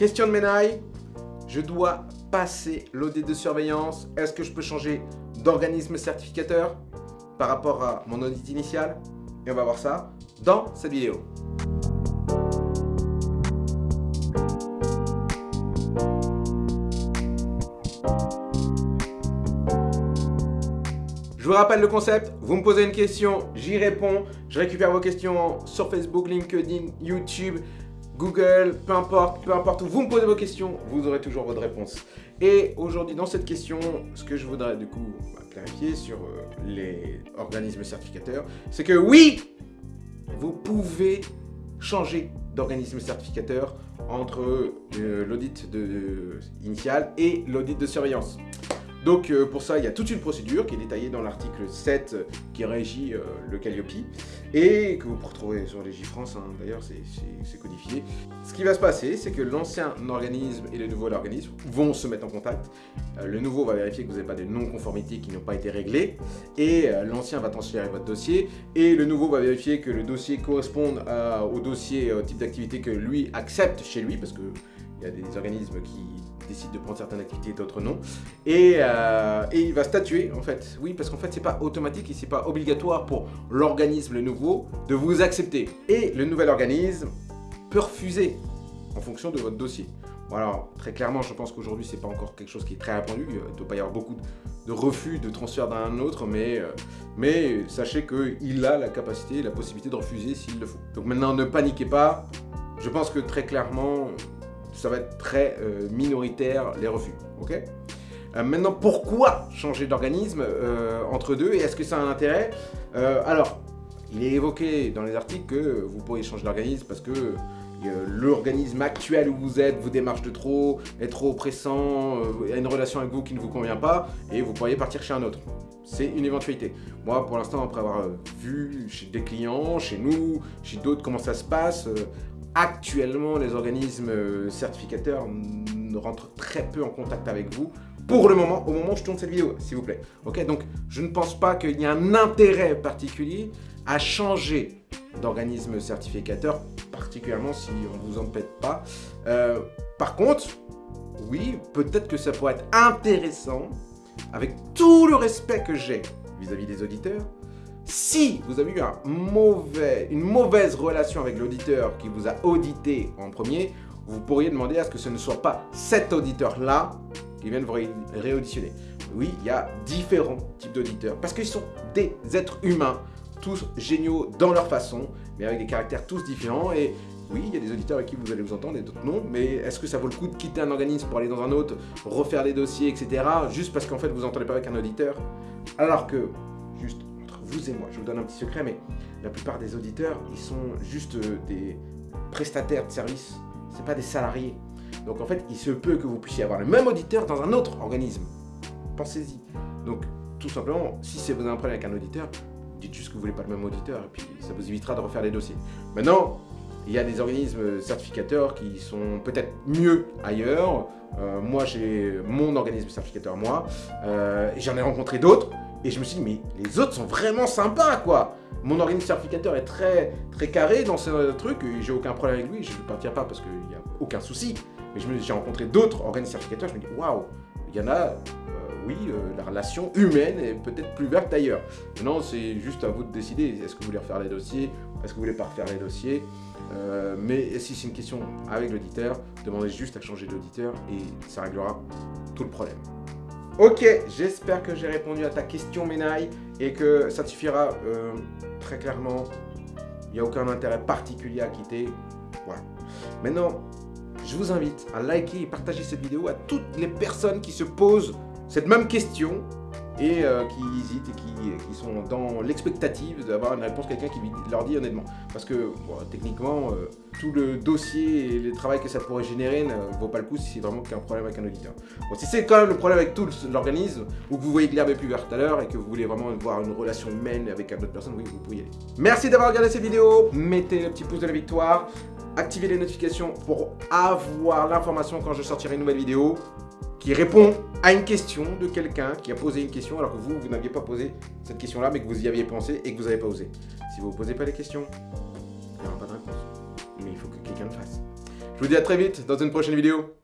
question de ménaille. Je dois passer l'audit de surveillance. Est-ce que je peux changer d'organisme certificateur par rapport à mon audit initial? Et on va voir ça dans cette vidéo. Je vous rappelle le concept, vous me posez une question, j'y réponds, je récupère vos questions sur Facebook, LinkedIn, YouTube, Google, peu importe, peu importe où vous me posez vos questions, vous aurez toujours votre réponse. Et aujourd'hui, dans cette question, ce que je voudrais du coup bah, clarifier sur euh, les organismes certificateurs, c'est que oui, vous pouvez changer d'organisme certificateur entre euh, l'audit initial et l'audit de surveillance. Donc euh, pour ça, il y a toute une procédure qui est détaillée dans l'article 7 euh, qui régit euh, le Calliope et que vous retrouvez sur les hein. d'ailleurs c'est codifié. Ce qui va se passer, c'est que l'ancien organisme et le nouveau organisme vont se mettre en contact. le nouveau va vérifier que vous n'avez pas de non-conformités qui n'ont pas été réglées et l'ancien va transférer votre dossier et le nouveau va vérifier que le dossier corresponde au dossier type d'activité que lui accepte chez lui parce que il y a des organismes qui décident de prendre certaines activités et d'autres non. Euh, et, il va statuer en fait. Oui, parce qu'en fait, c'est pas automatique et c'est pas obligatoire pour l'organisme nouveau de vous accepter. Et le nouvel organisme peut refuser en fonction de votre dossier. Voilà, très clairement, je pense qu'aujourd'hui, c'est pas encore quelque chose qui est très répandu. Il ne doit pas y avoir beaucoup de refus de transfert d'un autre, mais, euh, mais sachez qu'il a la capacité, la possibilité de refuser s'il le faut. Donc maintenant, ne paniquez pas. Je pense que très clairement, ça va être très euh, minoritaire les refus. ok? Euh, maintenant, pourquoi changer d'organisme euh, entre deux et est-ce que ça a un intérêt? Alors, il est évoqué dans les articles que vous pourriez changer d'organisme parce que l'organisme actuel où vous êtes vous démarche de trop, est trop pressant, a une relation avec vous qui ne vous convient pas et vous pourriez partir chez un autre. C'est une éventualité. Moi, pour l'instant, après avoir vu chez des clients, chez nous, chez d'autres comment ça se passe, Actuellement, les organismes euh, certificateurs ne rentrent très peu en contact avec vous pour le moment, au moment où je tourne cette vidéo, s'il vous plaît. Ok, donc je ne pense pas qu'il y ait un intérêt particulier à changer d'organisme certificateur, particulièrement si on ne vous empêche pas. Euh, par contre, oui, peut-être que ça pourrait être intéressant, avec tout le respect que j'ai vis-à-vis des auditeurs, si vous avez eu une mauvaise relation avec l'auditeur qui vous a audité en premier, vous pourriez demander à ce que ce ne soit pas cet auditeur-là qui vienne vous réauditionner. Oui, il y a différents types d'auditeurs parce qu'ils sont des êtres humains, tous géniaux dans leur façon, mais avec des caractères tous différents. Et oui, il y a des auditeurs avec qui vous allez vous entendre et d'autres non, mais est-ce que ça vaut le coup de quitter un organisme pour aller dans un autre, refaire des dossiers, etc., juste parce qu'en fait vous n'entendez pas avec un auditeur? Alors que, juste vous et moi. Je vous donne un petit secret, mais la plupart des auditeurs, ils sont juste euh, des prestataires de services. C'est pas des salariés. Donc en fait, il se peut que vous puissiez avoir le même auditeur dans un autre organisme. Pensez-y. Donc tout simplement, si c'est vous avez un problème avec un auditeur, dites juste que vous voulez pas le même auditeur et puis ça vous évitera de refaire les dossiers. Maintenant, il y a des organismes certificateurs qui sont peut-être mieux ailleurs. Euh, moi, j'ai mon organisme certificateur, moi. Euh, J'en ai rencontré d'autres et je me suis dit, mais les autres sont vraiment sympas, quoi. Mon organisme certificateur est très, très carré dans ce truc, j'ai aucun problème avec lui, je ne partirai pas parce qu'il n'y a aucun souci. Mais j'ai rencontré d'autres organismes certificateurs, je me dis, waouh, il y en a, euh, oui, euh, la relation humaine est peut-être plus verte ailleurs. Maintenant, c'est juste à vous de décider, est-ce que vous voulez refaire les dossiers, est-ce que vous voulez pas refaire les dossiers? Euh, mais si c'est une question avec l'auditeur, demandez juste à changer d'auditeur et ça réglera tout le problème. Ok, j'espère que j'ai répondu à ta question, Menaille, et que ça suffira euh, très clairement. Il n'y a aucun intérêt particulier à quitter. Voilà. Maintenant, je vous invite à liker et partager cette vidéo à toutes les personnes qui se posent cette même question et euh, qui hésitent et qui, sont dans l'expectative d'avoir une réponse quelqu'un qui leur dit honnêtement. Parce que techniquement, euh, tout le dossier et le travail que ça pourrait générer ne vaut pas le coup si c'est vraiment qu'un problème avec un auditeur. Bon, si c'est quand même le problème avec tout l'organisme, ou que vous voyez que l'herbe est plus verte à l'heure et que vous voulez vraiment voir une relation humaine avec une autre personne, oui, vous pouvez y aller. Merci d'avoir regardé cette vidéo, mettez le petit pouce de la victoire, activez les notifications pour avoir l'information quand je sortirai une nouvelle vidéo qui répond à une question de quelqu'un qui a posé une question alors que vous, vous n'aviez pas posé cette question-là, mais que vous y aviez pensé et que vous n'avez pas osé. Si vous ne posez pas les questions, il n'y aura pas de réponse. Mais il faut que quelqu'un le fasse. Je vous dis à très vite dans une prochaine vidéo.